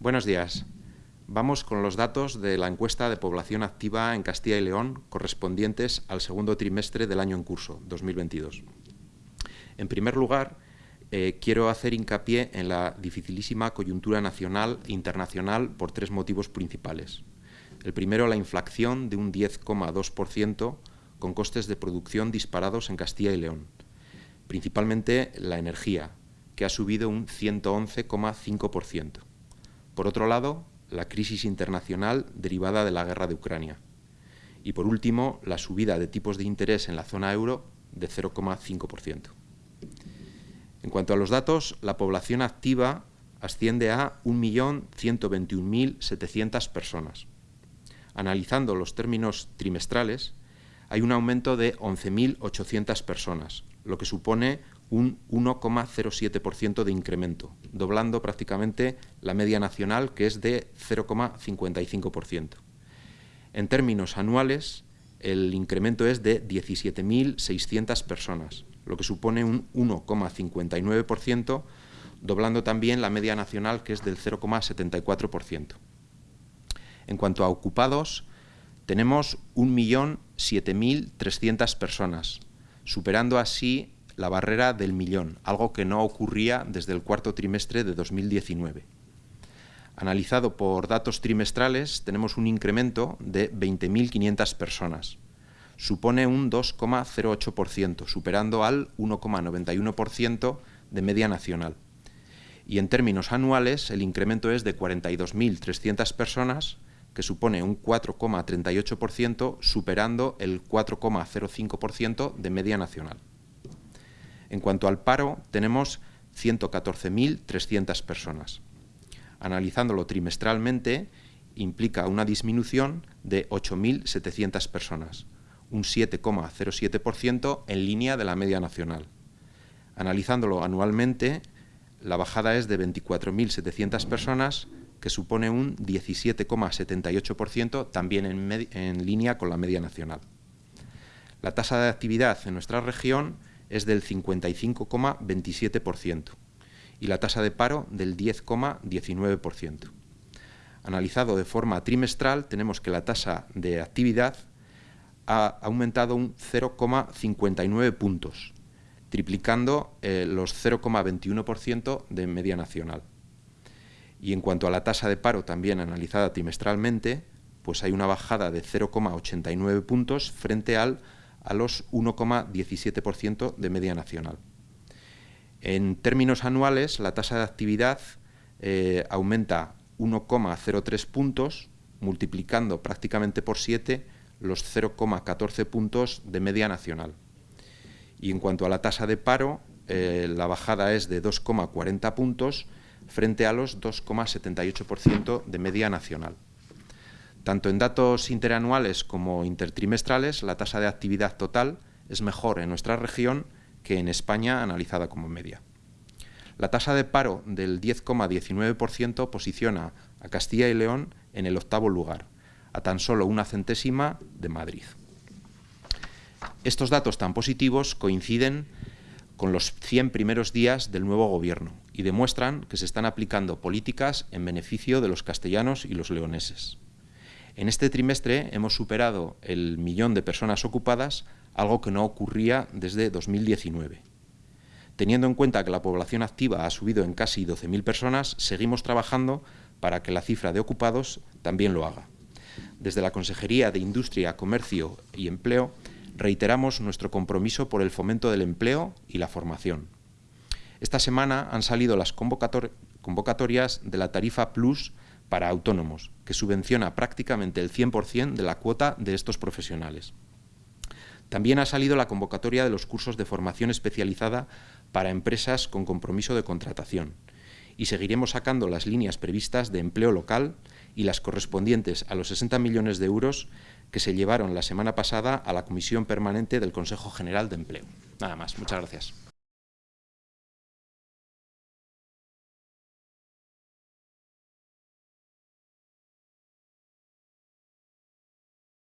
Buenos días. Vamos con los datos de la encuesta de población activa en Castilla y León correspondientes al segundo trimestre del año en curso, 2022. En primer lugar, eh, quiero hacer hincapié en la dificilísima coyuntura nacional e internacional por tres motivos principales. El primero, la inflación de un 10,2% con costes de producción disparados en Castilla y León, principalmente la energía, que ha subido un 111,5%. Por otro lado, la crisis internacional derivada de la guerra de Ucrania. Y por último, la subida de tipos de interés en la zona euro de 0,5%. En cuanto a los datos, la población activa asciende a 1.121.700 personas. Analizando los términos trimestrales, hay un aumento de 11.800 personas, lo que supone un 1,07% de incremento, doblando prácticamente la media nacional, que es de 0,55%. En términos anuales, el incremento es de 17.600 personas, lo que supone un 1,59%, doblando también la media nacional, que es del 0,74%. En cuanto a ocupados, tenemos 1.007.300 personas, superando así la barrera del millón, algo que no ocurría desde el cuarto trimestre de 2019. Analizado por datos trimestrales, tenemos un incremento de 20.500 personas. Supone un 2,08%, superando al 1,91% de media nacional. Y en términos anuales, el incremento es de 42.300 personas, que supone un 4,38%, superando el 4,05% de media nacional. En cuanto al paro, tenemos 114.300 personas. Analizándolo trimestralmente, implica una disminución de 8.700 personas, un 7,07% en línea de la media nacional. Analizándolo anualmente, la bajada es de 24.700 personas, que supone un 17,78%, también en, en, línea con la media nacional. La tasa de actividad en nuestra región es del 55,27% y la tasa de paro del 10,19%. Analizado de forma trimestral, tenemos que la tasa de actividad ha aumentado un 0,59 puntos, triplicando eh, los 0,21% de media nacional. Y en cuanto a la tasa de paro, también analizada trimestralmente, pues hay una bajada de 0,89 puntos frente al a los 1,17% de media nacional. En términos anuales, la tasa de actividad eh, aumenta 1,03 puntos, multiplicando prácticamente por 7 los 0,14 puntos de media nacional. Y en cuanto a la tasa de paro, eh, la bajada es de 2,40 puntos frente a los 2,78% de media nacional. Tanto en datos interanuales como intertrimestrales, la tasa de actividad total es mejor en nuestra región que en España analizada como media. La tasa de paro del 10,19% posiciona a Castilla y León en el octavo lugar, a tan solo una centésima de Madrid. Estos datos tan positivos coinciden con los 100 primeros días del nuevo Gobierno y demuestran que se están aplicando políticas en beneficio de los castellanos y los leoneses. En este trimestre hemos superado el millón de personas ocupadas, algo que no ocurría desde 2019. Teniendo en cuenta que la población activa ha subido en casi 12.000 personas, seguimos trabajando para que la cifra de ocupados también lo haga. Desde la Consejería de Industria, Comercio y Empleo reiteramos nuestro compromiso por el fomento del empleo y la formación. Esta semana han salido las convocatorias de la tarifa Plus para autónomos, que subvenciona prácticamente el 100% de la cuota de estos profesionales. También ha salido la convocatoria de los cursos de formación especializada para empresas con compromiso de contratación y seguiremos sacando las líneas previstas de empleo local y las correspondientes a los 60 millones de euros que se llevaron la semana pasada a la Comisión Permanente del Consejo General de Empleo. Nada más. Muchas gracias.